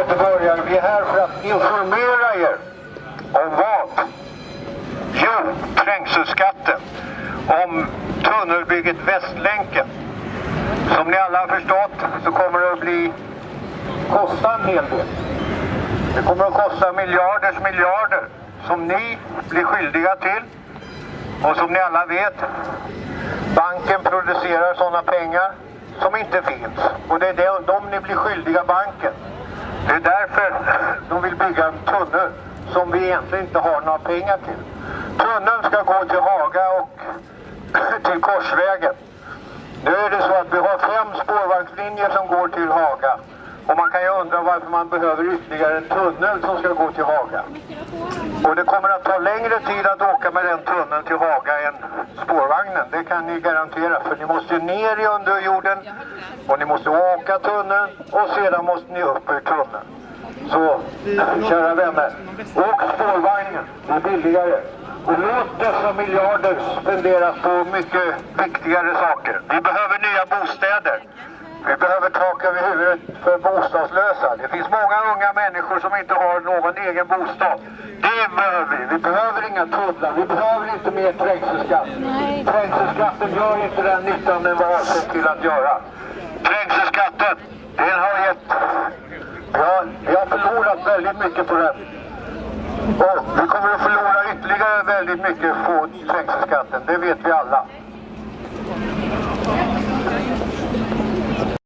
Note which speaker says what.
Speaker 1: göteborgare, vi är här för att informera er om vad? Jo, trängselskatten. Om tunnelbygget Västlänken. Som ni alla har förstått så kommer det att bli kosta en hel del. Det kommer att kosta miljarders miljarder som ni blir skyldiga till. Och som ni alla vet, banken producerar sådana pengar som inte finns. Och det är de, ni blir skyldiga banken. Det är därför de vill bygga en tunnel som vi egentligen inte har några pengar till. Tunneln ska gå till Haga och till Korsvägen. Nu är det så att vi har fem spårvagnslinjer som går till Haga. Jag undrar varför man behöver ytterligare en tunnel som ska gå till Haga. Och det kommer att ta längre tid att åka med den tunneln till Haga än spårvagnen. Det kan ni garantera. För ni måste ner i underjorden och ni måste åka tunneln och sedan måste ni upp ur tunneln. Så, kära vänner, åk spårvagnen. Det är billigare. Och låt dessa miljarder spenderas på mycket viktigare saker. Vi behöver nya bostäder. Vi behöver tak över huvudet för bostadslösa. Det finns många unga människor som inte har någon egen bostad. Det behöver vi. Vi behöver inga tunnlar. Vi behöver inte mer trängselskatt. Trängselskatten gör inte den nyttan den var avsedd till att göra. Trängselskatten, den har gett... Ja, vi har förlorat väldigt mycket på den. Och vi kommer att förlora ytterligare väldigt mycket på trängselskatten. Det vet vi alla.